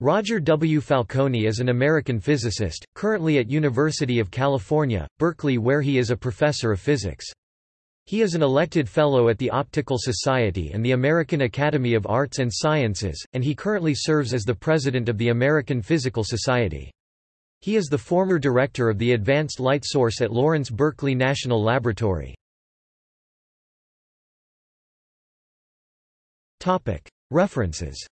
Roger W. Falcone is an American physicist, currently at University of California, Berkeley where he is a professor of physics. He is an elected Fellow at the Optical Society and the American Academy of Arts and Sciences, and he currently serves as the President of the American Physical Society. He is the former director of the Advanced Light Source at Lawrence Berkeley National Laboratory. References